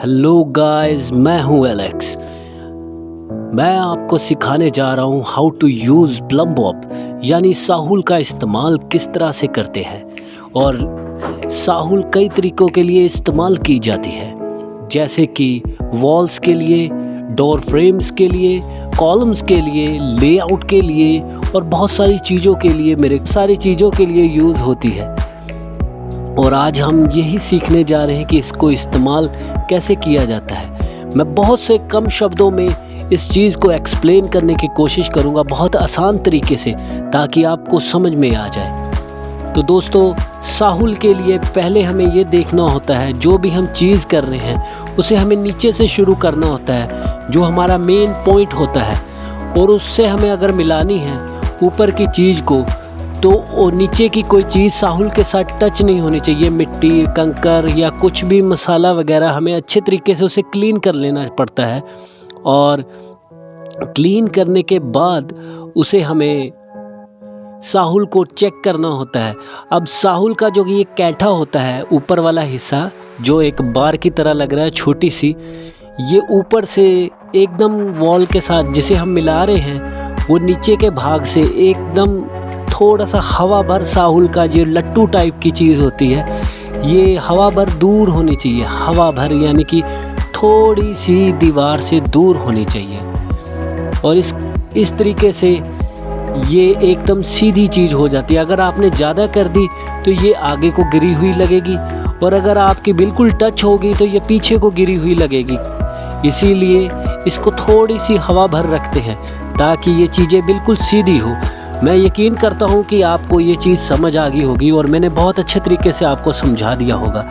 Hello guys मैं हूँ Alex मैं आपको सिखाने जा रहा हूँ हाउ टू यूज़ प्लम यानी साहुल का इस्तेमाल किस तरह से करते हैं और साहुल कई तरीक़ों के लिए इस्तेमाल की जाती है। जैसे कि वॉल्स के लिए डोर फ्रेम्स के लिए कॉलम्स के लिए लेआउट के लिए और बहुत सारी चीज़ों के लिए मेरे सारी चीज़ों के लिए यूज़ होती है। और आज हम यही सीखने जा रहे हैं कि इसको इस्तेमाल कैसे किया जाता है। मैं बहुत से कम शब्दों में इस चीज़ को एक्सप्लेन करने की कोशिश करूँगा बहुत आसान तरीके से, ताकि आपको समझ में आ जाए। तो दोस्तों, साहुल के लिए पहले हमें ये देखना होता है, जो भी हम चीज़ कर रहे हैं, उसे हमें नीचे से शुरू करना होता है, जो हमारा मेन पॉइंट होता है। और उससे हमें अगर मिलानी है, ऊपर की चीज़ को तो नीचे की कोई चीज़ साहुल के साथ टच नहीं होनी चाहिए। मिट्टी, कंकर या कुछ भी मसाला वगैरह हमें अच्छे तरीके से उसे क्लीन कर लेना पड़ता है। और क्लीन करने के बाद उसे हमें साहुल को चेक करना होता है। अब साहुल का जो ये कैठा होता है, ऊपर वाला हिस्सा, जो एक बार की तरह लग रहा है, छोटी सी, ये ऊपर से एकदम वॉल के साथ जिसे हम मिला रहे हैं, वो नीचे के भाग से एकदम थोड़ा सा हवा भर साहुल का जो लट्टू टाइप की चीज़ होती है, ये हवा भर दूर होनी चाहिए। हवा भर यानी कि थोड़ी सी दीवार से दूर होनी चाहिए। और इस इस तरीके से ये एकदम सीधी चीज़ हो जाती है। अगर आपने ज़्यादा कर दी तो ये आगे को गिरी हुई लगेगी और अगर आपकी बिल्कुल टच होगी तो ये पीछे को गिरी हुई लगेगी। इसीलिए इसको थोड़ी सी हवा भर रखते हैं ताकि ये चीज़ें बिल्कुल सीधी हो। मैं यकीन करता हूँ कि आपको ये चीज़ समझ आ गई होगी और मैंने बहुत अच्छे तरीके से आपको समझा दिया होगा।